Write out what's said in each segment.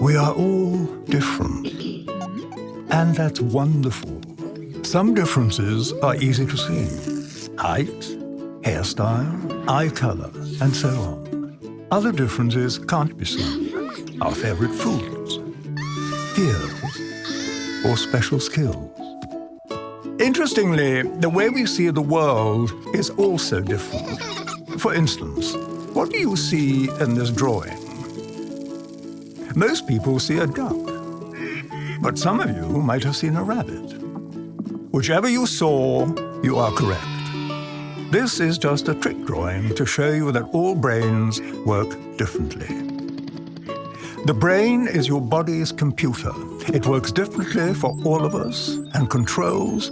We are all different. And that's wonderful. Some differences are easy to see. Height, hairstyle, eye color, and so on. Other differences can't be seen. Our favorite foods, fears, or special skills. Interestingly, the way we see the world is also different. For instance, what do you see in this drawing? Most people see a duck, but some of you might have seen a rabbit. Whichever you saw, you are correct. This is just a trick drawing to show you that all brains work differently. The brain is your body's computer. It works differently for all of us and controls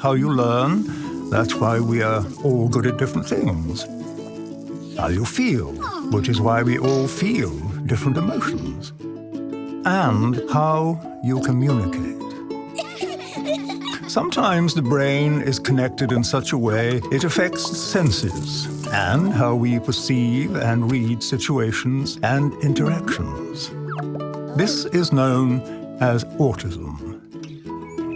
how you learn. That's why we are all good at different things. How you feel, which is why we all feel different emotions, and how you communicate. Sometimes the brain is connected in such a way it affects senses and how we perceive and read situations and interactions. This is known as autism.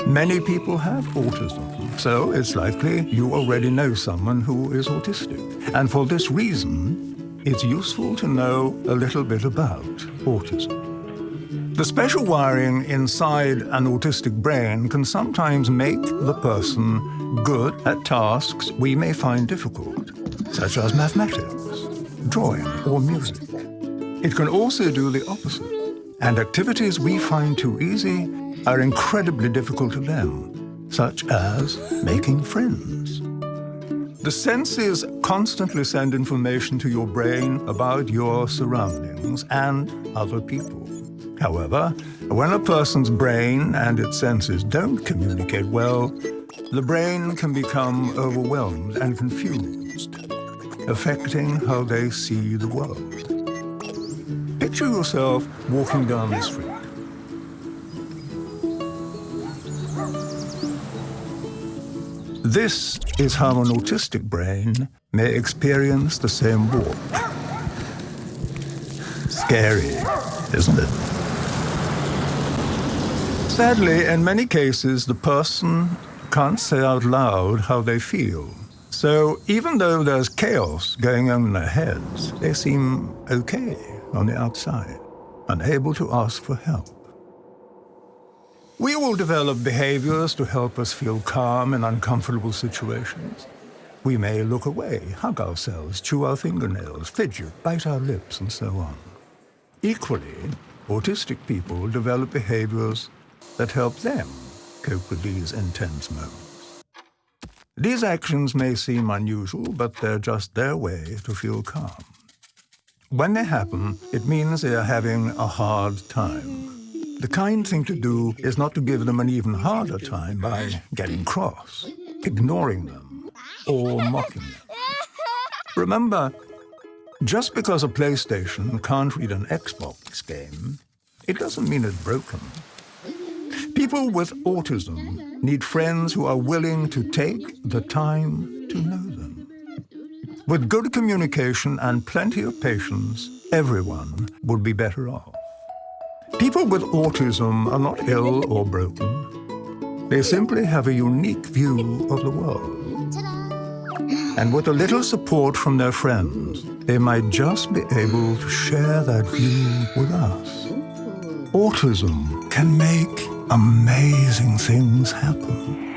Many people have autism, so it's likely you already know someone who is autistic. And for this reason, it's useful to know a little bit about autism. The special wiring inside an autistic brain can sometimes make the person good at tasks we may find difficult, such as mathematics, drawing, or music. It can also do the opposite, and activities we find too easy are incredibly difficult to them, such as making friends. The senses constantly send information to your brain about your surroundings and other people. However, when a person's brain and its senses don't communicate well, the brain can become overwhelmed and confused, affecting how they see the world. Picture yourself walking down the street. This is how an autistic brain may experience the same walk. Scary, isn't it? Sadly, in many cases, the person can't say out loud how they feel. So even though there's chaos going on in their heads, they seem okay on the outside, unable to ask for help. We all develop behaviors to help us feel calm in uncomfortable situations. We may look away, hug ourselves, chew our fingernails, fidget, bite our lips, and so on. Equally, autistic people develop behaviors that help them cope with these intense moments. These actions may seem unusual, but they're just their way to feel calm. When they happen, it means they are having a hard time. The kind thing to do is not to give them an even harder time by getting cross, ignoring them, or mocking them. Remember, just because a PlayStation can't read an Xbox game, it doesn't mean it's broken. People with autism need friends who are willing to take the time to know them. With good communication and plenty of patience, everyone would be better off. People with autism are not ill or broken. They simply have a unique view of the world. And with a little support from their friends, they might just be able to share that view with us. Autism can make amazing things happen.